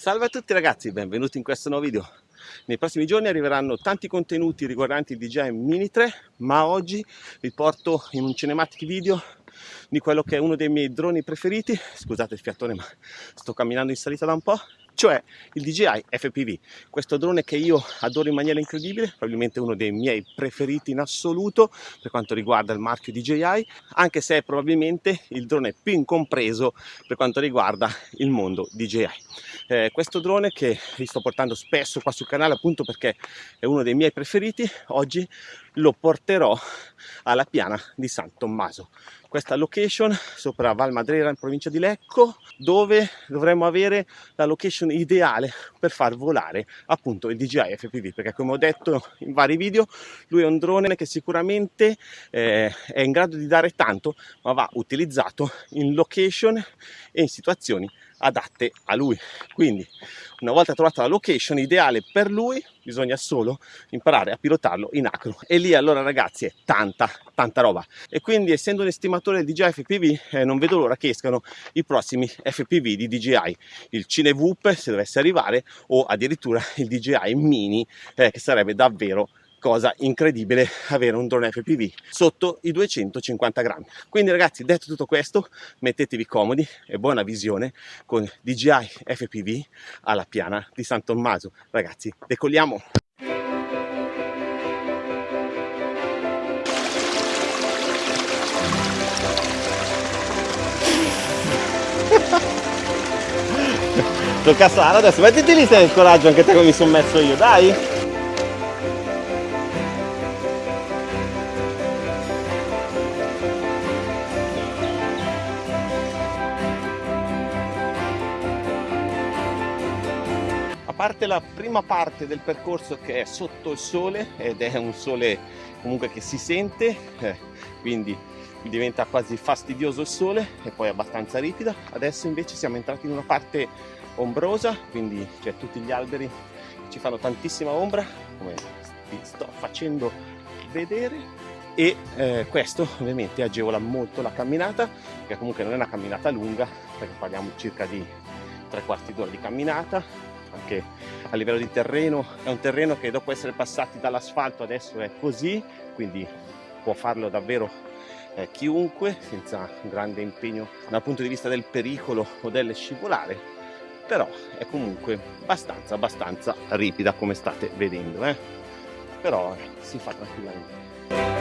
Salve a tutti ragazzi, benvenuti in questo nuovo video. Nei prossimi giorni arriveranno tanti contenuti riguardanti il DJI Mini 3, ma oggi vi porto in un cinematic video di quello che è uno dei miei droni preferiti. Scusate il fiatone, ma sto camminando in salita da un po' cioè il DJI FPV, questo drone che io adoro in maniera incredibile, probabilmente uno dei miei preferiti in assoluto per quanto riguarda il marchio DJI, anche se è probabilmente il drone più incompreso per quanto riguarda il mondo DJI. Eh, questo drone che vi sto portando spesso qua sul canale appunto perché è uno dei miei preferiti, oggi lo porterò alla piana di San Tommaso. Questa location sopra Val Madrera in provincia di Lecco dove dovremmo avere la location ideale per far volare appunto il DJI FPV perché come ho detto in vari video lui è un drone che sicuramente eh, è in grado di dare tanto ma va utilizzato in location e in situazioni adatte a lui. Quindi una volta trovata la location ideale per lui bisogna solo imparare a pilotarlo in acro. E lì allora ragazzi è tanta tanta roba. E quindi essendo un estimatore di DJI FPV eh, non vedo l'ora che escano i prossimi FPV di DJI il Cinevoop se dovesse arrivare o addirittura il DJI Mini eh, che sarebbe davvero cosa incredibile avere un drone FPV sotto i 250 grammi. Quindi ragazzi detto tutto questo mettetevi comodi e buona visione con DJI FPV alla piana di San Tommaso. Ragazzi decolliamo. Tocca a Sara adesso. Mettiti lì se hai il coraggio anche te come mi sono messo io dai parte la prima parte del percorso che è sotto il sole ed è un sole comunque che si sente eh, quindi diventa quasi fastidioso il sole e poi abbastanza ripida. Adesso invece siamo entrati in una parte ombrosa quindi c'è tutti gli alberi che ci fanno tantissima ombra come vi sto facendo vedere. E eh, questo ovviamente agevola molto la camminata che comunque non è una camminata lunga perché parliamo circa di tre quarti d'ora di camminata anche a livello di terreno è un terreno che dopo essere passati dall'asfalto adesso è così quindi può farlo davvero eh, chiunque senza grande impegno dal punto di vista del pericolo o delle scivolare però è comunque abbastanza abbastanza ripida come state vedendo eh? però eh, si fa tranquillamente